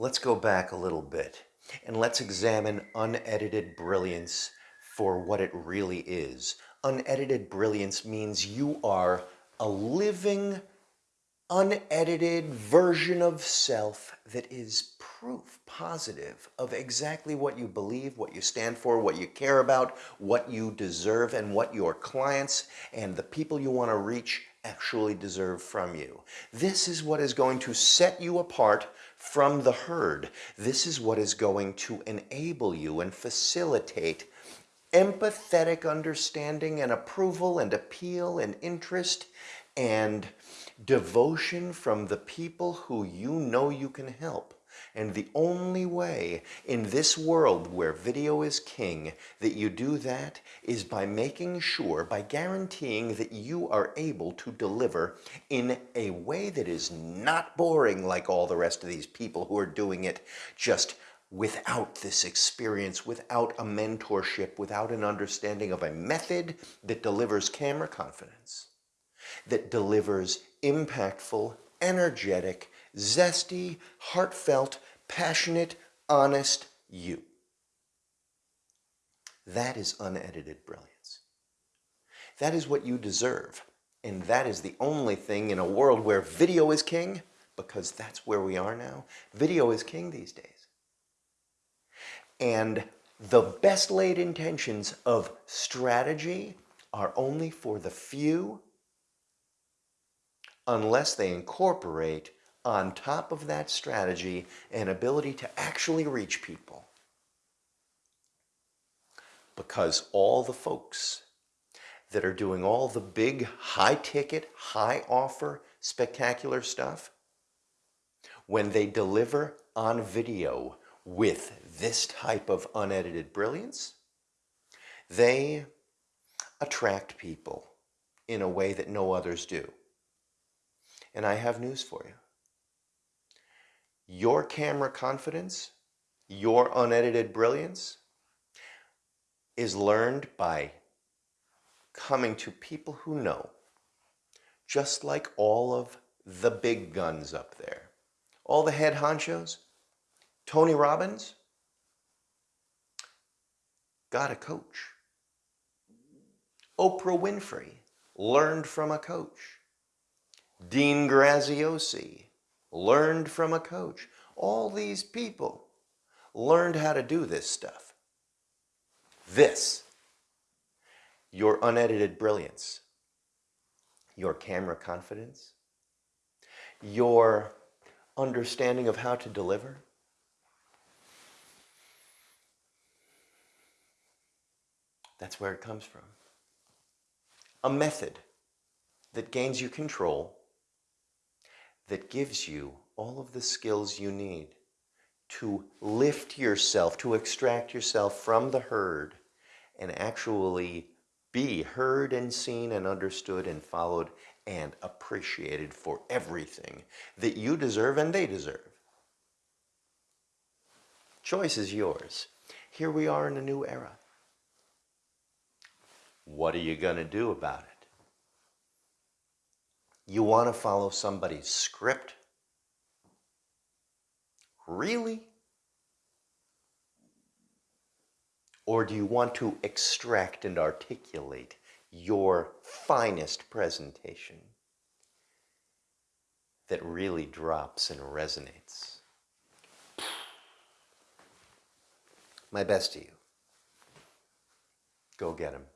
Let's go back a little bit and let's examine unedited brilliance for what it really is. Unedited brilliance means you are a living, unedited version of self that is proof positive of exactly what you believe, what you stand for, what you care about, what you deserve, and what your clients and the people you want to reach actually deserve from you. This is what is going to set you apart from the herd. This is what is going to enable you and facilitate empathetic understanding and approval and appeal and interest and devotion from the people who you know you can help. And the only way in this world where video is king that you do that is by making sure, by guaranteeing that you are able to deliver in a way that is not boring like all the rest of these people who are doing it just without this experience, without a mentorship, without an understanding of a method that delivers camera confidence, that delivers impactful, energetic, zesty, heartfelt, passionate, honest you. That is unedited brilliance. That is what you deserve. And that is the only thing in a world where video is king, because that's where we are now. Video is king these days. And the best laid intentions of strategy are only for the few unless they incorporate on top of that strategy an ability to actually reach people. Because all the folks that are doing all the big high ticket, high offer, spectacular stuff, when they deliver on video with this type of unedited brilliance, they attract people in a way that no others do. And I have news for you. Your camera confidence, your unedited brilliance is learned by coming to people who know, just like all of the big guns up there. All the head honchos, Tony Robbins, got a coach. Oprah Winfrey learned from a coach. Dean Graziosi learned from a coach. All these people learned how to do this stuff. This, your unedited brilliance, your camera confidence, your understanding of how to deliver, that's where it comes from. A method that gains you control that gives you all of the skills you need to lift yourself, to extract yourself from the herd and actually be heard and seen and understood and followed and appreciated for everything that you deserve and they deserve. Choice is yours. Here we are in a new era. What are you going to do about it? You want to follow somebody's script? Really? Or do you want to extract and articulate your finest presentation that really drops and resonates? My best to you. Go get him.